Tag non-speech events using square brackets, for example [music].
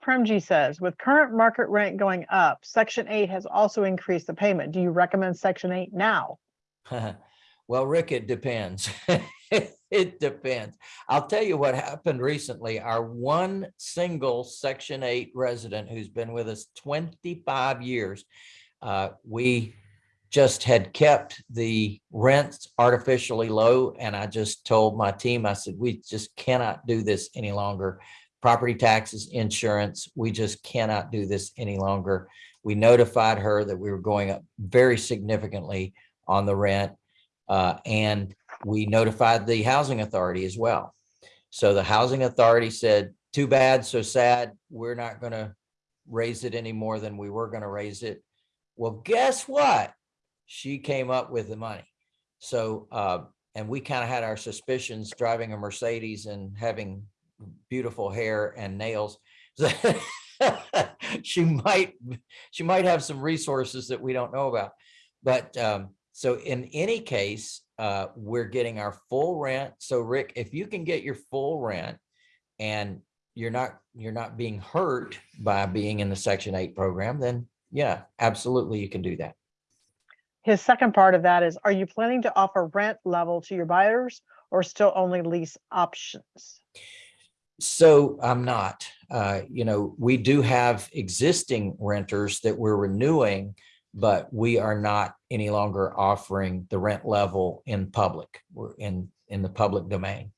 Premji says, with current market rent going up, section eight has also increased the payment. Do you recommend section eight now? [laughs] Well, Rick, it depends. [laughs] It depends. I'll tell you what happened recently. Our one single section eight resident who's been with us twenty-five years. uh, We just had kept the rents artificially low and I just told my team, I said, we just cannot do this any longer. Property taxes, insurance, we just cannot do this any longer. We notified her that we were going up very significantly on the rent. uh, and we notified the housing authority as well. So the housing authority said, too bad, so sad, we're not gonna raise it any more than we were gonna raise it. Well, guess what? She came up with the money. So, uh, and we kind of had our suspicions driving a Mercedes and having beautiful hair and nails. [laughs] She might, she might have some resources that we don't know about. But, um, so in any case, uh, we're getting our full rent. So Rick, if you can get your full rent and you're not, you're not being hurt by being in the section eight program, then yeah, absolutely, you can do that. His second part of that is, are you planning to offer rent level to your buyers or still only lease options? So I'm not, uh, you know, we do have existing renters that we're renewing, but we are not any longer offering the rent level in public. We're in, in the public domain.